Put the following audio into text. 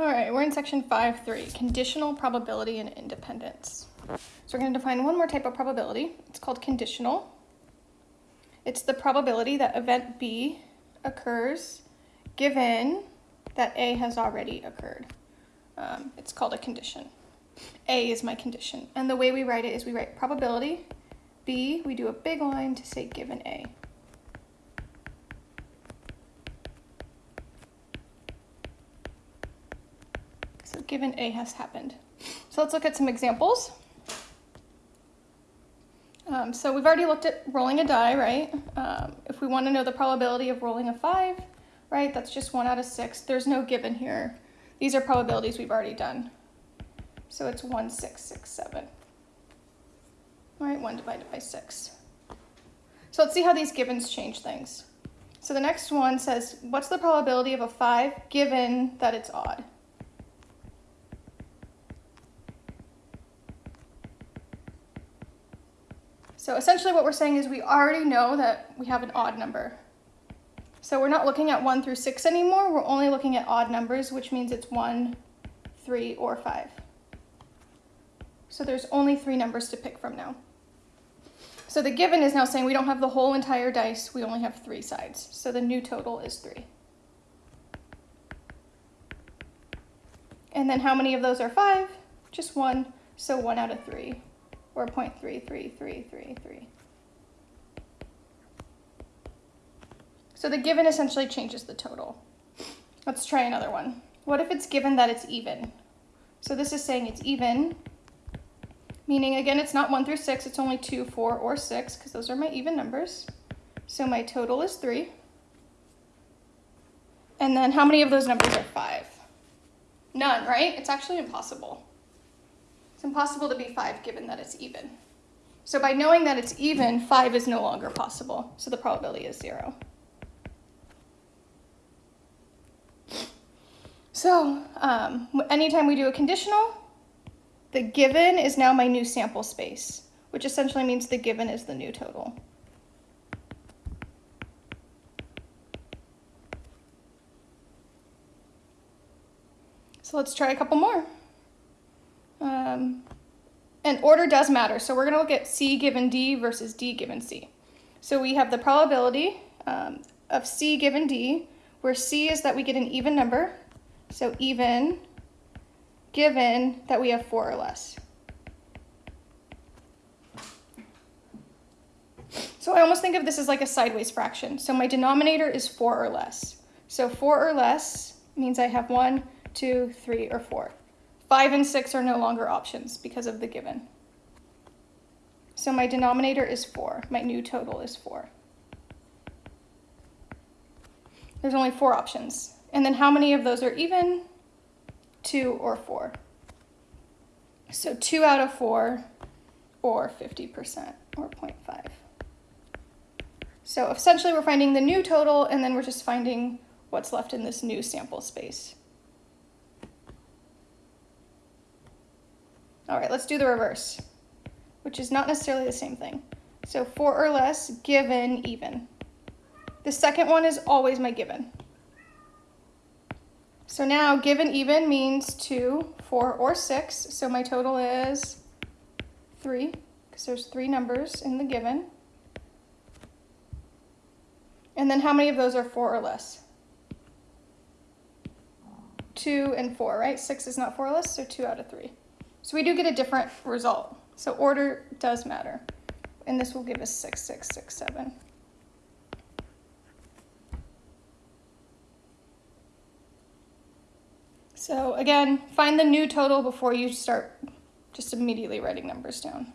All right, we're in section 5.3, conditional probability and independence. So we're going to define one more type of probability. It's called conditional. It's the probability that event B occurs given that A has already occurred. Um, it's called a condition. A is my condition. And the way we write it is we write probability, B, we do a big line to say given A. So given A has happened. So let's look at some examples. Um, so we've already looked at rolling a die, right? Um, if we want to know the probability of rolling a 5, right, that's just 1 out of 6. There's no given here. These are probabilities we've already done. So it's 1, 6, 6, 7. All right, 1 divided by 6. So let's see how these givens change things. So the next one says, what's the probability of a 5 given that it's odd? So essentially what we're saying is we already know that we have an odd number. So we're not looking at 1 through 6 anymore, we're only looking at odd numbers, which means it's 1, 3, or 5. So there's only three numbers to pick from now. So the given is now saying we don't have the whole entire dice, we only have three sides. So the new total is 3. And then how many of those are 5? Just one, so 1 out of 3 or 0.333333. So the given essentially changes the total. Let's try another one. What if it's given that it's even? So this is saying it's even, meaning again, it's not 1 through 6, it's only 2, 4, or 6, because those are my even numbers. So my total is 3. And then how many of those numbers are 5? None, right? It's actually impossible. It's impossible to be 5 given that it's even. So by knowing that it's even, 5 is no longer possible. So the probability is 0. So um, anytime we do a conditional, the given is now my new sample space, which essentially means the given is the new total. So let's try a couple more. And order does matter. So we're going to look at C given D versus D given C. So we have the probability um, of C given D, where C is that we get an even number. So even given that we have four or less. So I almost think of this as like a sideways fraction. So my denominator is four or less. So four or less means I have one, two, three, or four. Five and six are no longer options because of the given. So my denominator is four. My new total is four. There's only four options. And then how many of those are even? Two or four. So two out of four or 50% or 0.5. So essentially we're finding the new total and then we're just finding what's left in this new sample space. All right, let's do the reverse, which is not necessarily the same thing. So four or less, given, even. The second one is always my given. So now given even means two, four, or six. So my total is three, because there's three numbers in the given. And then how many of those are four or less? Two and four, right? Six is not four or less, so two out of three. So we do get a different result. So order does matter. And this will give us 6, 6, 6, 7. So again, find the new total before you start just immediately writing numbers down.